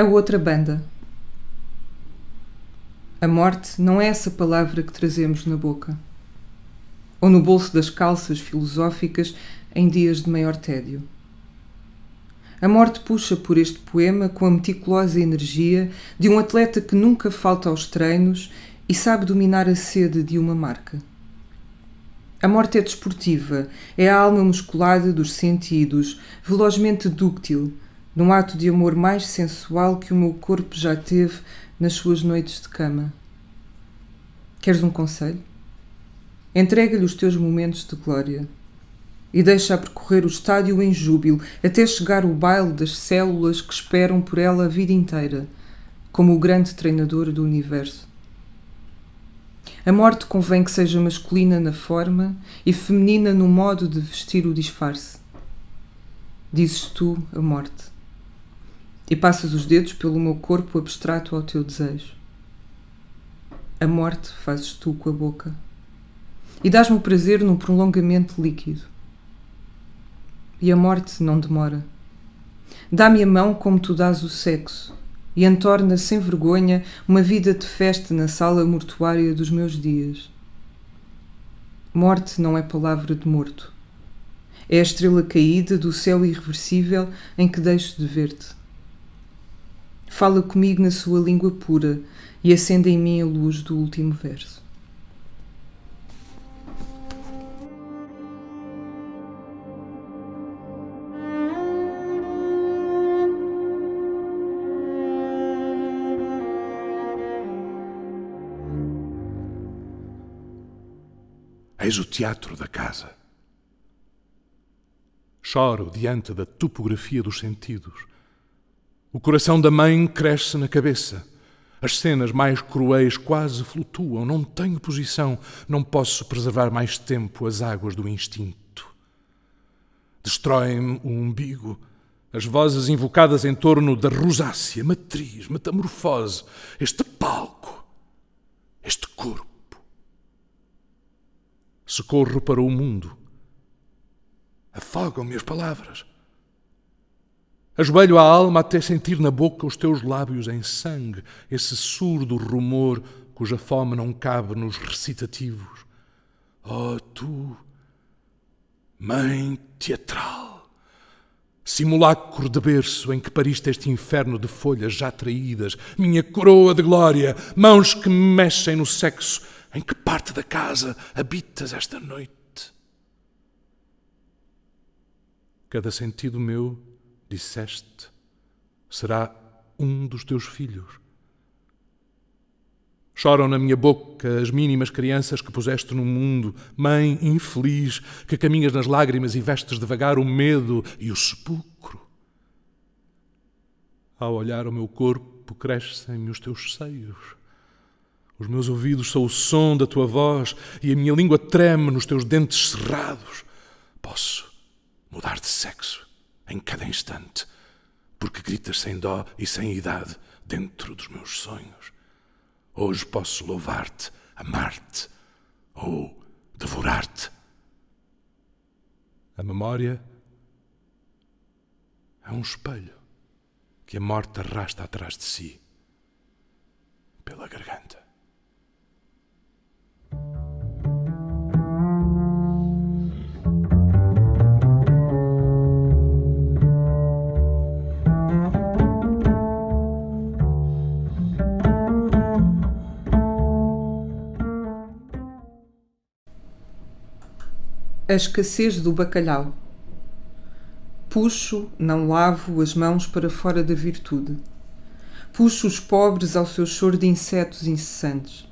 A outra banda. A morte não é essa palavra que trazemos na boca. Ou no bolso das calças filosóficas em dias de maior tédio. A morte puxa por este poema com a meticulosa energia de um atleta que nunca falta aos treinos e sabe dominar a sede de uma marca. A morte é desportiva, é a alma musculada dos sentidos, velozmente dúctil, num ato de amor mais sensual que o meu corpo já teve nas suas noites de cama. Queres um conselho? Entrega-lhe os teus momentos de glória e deixa-a percorrer o estádio em júbilo até chegar o baile das células que esperam por ela a vida inteira, como o grande treinador do universo. A morte convém que seja masculina na forma e feminina no modo de vestir o disfarce. Dizes tu a morte e passas os dedos pelo meu corpo abstrato ao teu desejo. A morte fazes tu com a boca e dás-me o prazer num prolongamento líquido. E a morte não demora. Dá-me a mão como tu dás o sexo e entorna sem vergonha uma vida de festa na sala mortuária dos meus dias. Morte não é palavra de morto. É a estrela caída do céu irreversível em que deixo de ver-te. Fala comigo na sua língua pura e acende em mim a luz do último verso. Eis o teatro da casa. Choro diante da topografia dos sentidos o coração da mãe cresce na cabeça. As cenas mais cruéis quase flutuam. Não tenho posição. Não posso preservar mais tempo as águas do instinto. Destrói-me o umbigo. As vozes invocadas em torno da rosácea, matriz, metamorfose, este palco, este corpo. Se corro para o mundo, afogam-me as palavras. Ajoelho a alma até sentir na boca os teus lábios em sangue, esse surdo rumor cuja fome não cabe nos recitativos. Oh, tu, mãe teatral, simulacro de berço em que pariste este inferno de folhas já traídas, minha coroa de glória, mãos que me mexem no sexo, em que parte da casa habitas esta noite? Cada sentido meu disseste, será um dos teus filhos. Choram na minha boca as mínimas crianças que puseste no mundo, mãe infeliz, que caminhas nas lágrimas e vestes devagar o medo e o sepulcro. Ao olhar o meu corpo, crescem-me os teus seios. Os meus ouvidos são o som da tua voz e a minha língua treme nos teus dentes cerrados. Posso mudar de sexo em cada instante, porque gritas sem dó e sem idade dentro dos meus sonhos. Hoje posso louvar-te, amar-te ou devorar-te. A memória é um espelho que a morte arrasta atrás de si pela garganta. A escassez do bacalhau. Puxo, não lavo as mãos para fora da virtude. Puxo os pobres ao seu choro de insetos incessantes.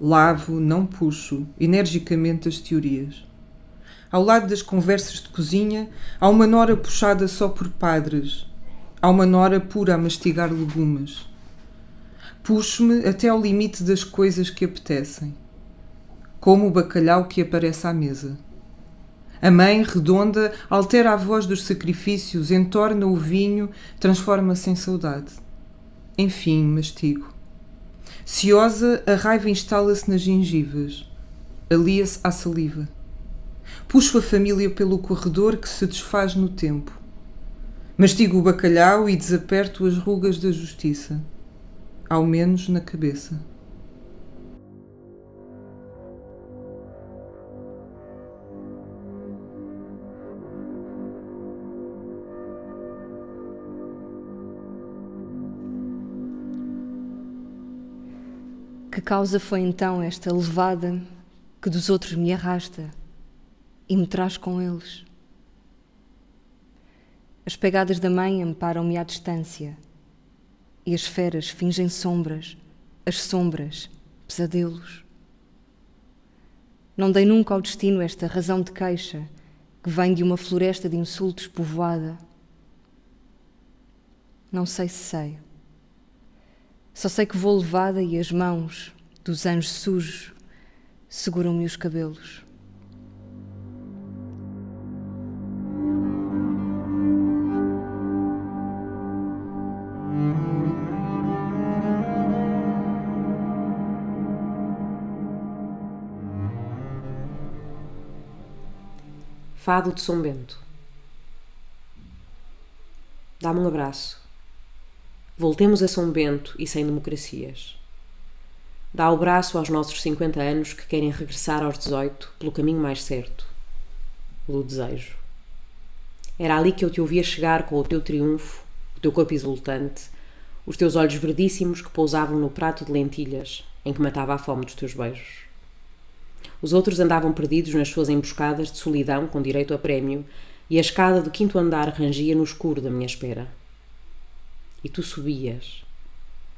Lavo, não puxo, energicamente as teorias. Ao lado das conversas de cozinha, há uma nora puxada só por padres. Há uma nora pura a mastigar legumes. Puxo-me até ao limite das coisas que apetecem. Como o bacalhau que aparece à mesa. A mãe, redonda, altera a voz dos sacrifícios, entorna o vinho, transforma-se em saudade. Enfim, mastigo. Ciosa, a raiva instala-se nas gengivas. Alia-se à saliva. Puxo a família pelo corredor que se desfaz no tempo. Mastigo o bacalhau e desaperto as rugas da justiça, ao menos na cabeça. Que causa foi então esta levada que dos outros me arrasta e me traz com eles? As pegadas da mãe amparam-me à distância e as feras fingem sombras, as sombras, pesadelos. Não dei nunca ao destino esta razão de queixa que vem de uma floresta de insultos povoada. Não sei se sei. Só sei que vou levada e as mãos dos anjos sujos seguram-me os cabelos. Fado de São Bento. Dá-me um abraço. Voltemos a São Bento e sem democracias. Dá o braço aos nossos 50 anos que querem regressar aos 18 pelo caminho mais certo, o do desejo. Era ali que eu te ouvia chegar com o teu triunfo, o teu corpo exultante, os teus olhos verdíssimos que pousavam no prato de lentilhas em que matava a fome dos teus beijos. Os outros andavam perdidos nas suas emboscadas de solidão com direito a prémio, e a escada do quinto andar rangia no escuro da minha espera. E tu subias.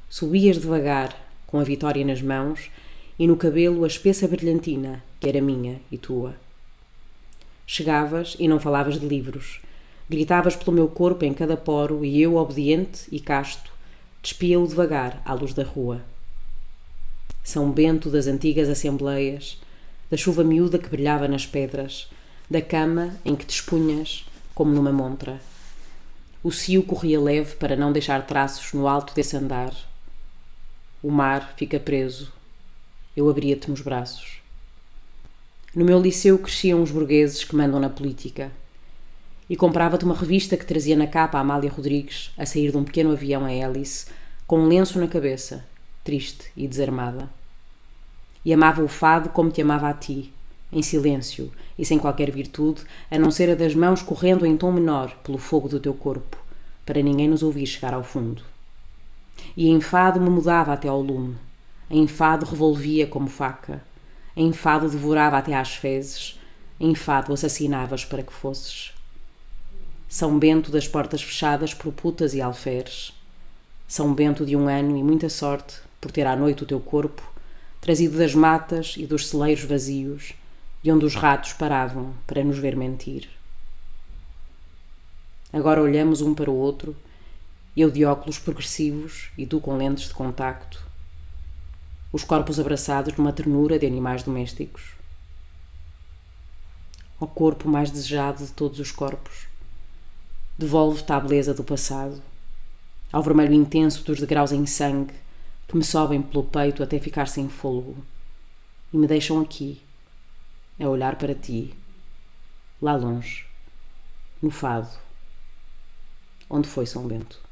Subias devagar, com a vitória nas mãos, e no cabelo a espessa brilhantina, que era minha e tua. Chegavas e não falavas de livros. Gritavas pelo meu corpo em cada poro, e eu, obediente e casto, despia-o devagar à luz da rua. São Bento das antigas assembleias, da chuva miúda que brilhava nas pedras, da cama em que te expunhas como numa montra. O cio corria leve para não deixar traços no alto desse andar. O mar fica preso. Eu abria-te nos braços. No meu liceu cresciam os burgueses que mandam na política. E comprava-te uma revista que trazia na capa a Amália Rodrigues a sair de um pequeno avião a hélice, com um lenço na cabeça, triste e desarmada e amava o fado como te amava a ti, em silêncio e sem qualquer virtude, a não ser a das mãos correndo em tom menor pelo fogo do teu corpo, para ninguém nos ouvir chegar ao fundo. E em fado me mudava até ao lume, em fado revolvia como faca, em fado devorava até às fezes, em fado assassinavas para que fosses. São Bento das portas fechadas por putas e alferes. São Bento de um ano e muita sorte por ter à noite o teu corpo trazido das matas e dos celeiros vazios, de onde os ratos paravam para nos ver mentir. Agora olhamos um para o outro, eu de óculos progressivos e tu com lentes de contacto, os corpos abraçados numa ternura de animais domésticos. O corpo mais desejado de todos os corpos, devolve-te à beleza do passado, ao vermelho intenso dos degraus em sangue que me sobem pelo peito até ficar sem fôlego e me deixam aqui, a olhar para ti, lá longe, no fado, onde foi São Bento.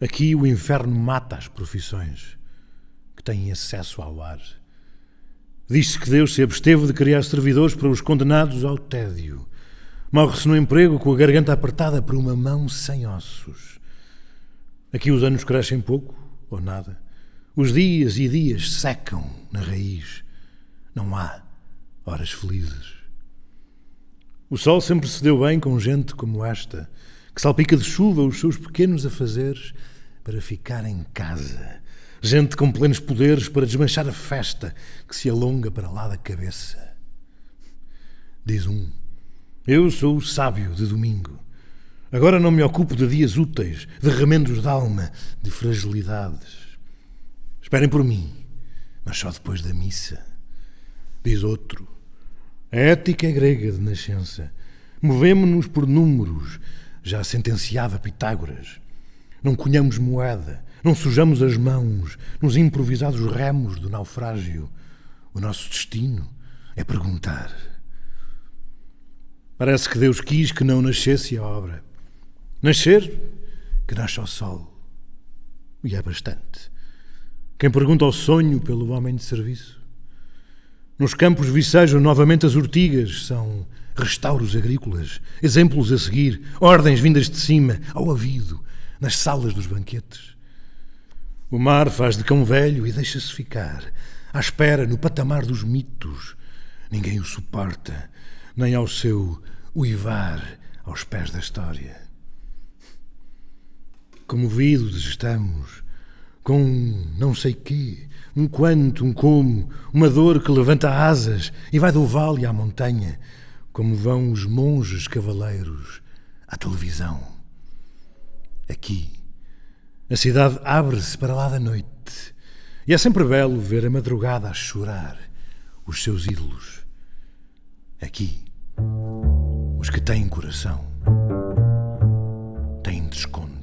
Aqui o inferno mata as profissões que têm acesso ao ar. Diz-se que Deus se absteve de criar servidores para os condenados ao tédio. Morre-se no emprego com a garganta apertada por uma mão sem ossos. Aqui os anos crescem pouco ou nada. Os dias e dias secam na raiz. Não há horas felizes. O sol sempre se deu bem com gente como esta, que salpica de chuva os seus pequenos afazeres para ficar em casa. Gente com plenos poderes para desmanchar a festa que se alonga para lá da cabeça. Diz um: Eu sou o sábio de domingo. Agora não me ocupo de dias úteis, de remendos de alma, de fragilidades. Esperem por mim, mas só depois da missa. Diz outro: A ética é grega de nascença. Movemo-nos por números, já sentenciava Pitágoras. Não cunhamos moeda, não sujamos as mãos nos improvisados remos do naufrágio. O nosso destino é perguntar. Parece que Deus quis que não nascesse a obra. Nascer, que nasce ao sol. E é bastante. Quem pergunta ao sonho pelo homem de serviço. Nos campos vicejam novamente as urtigas, são restauros agrícolas, exemplos a seguir, ordens vindas de cima, ao avido, nas salas dos banquetes. O mar faz de cão velho e deixa-se ficar, à espera no patamar dos mitos. Ninguém o suporta, nem ao seu uivar aos pés da história. Comovidos estamos, com um não sei quê, um quanto, um como, uma dor que levanta asas e vai do vale à montanha, como vão os monges cavaleiros à televisão. Aqui, a cidade abre-se para lá da noite e é sempre belo ver a madrugada a chorar os seus ídolos. Aqui, os que têm coração têm desconto.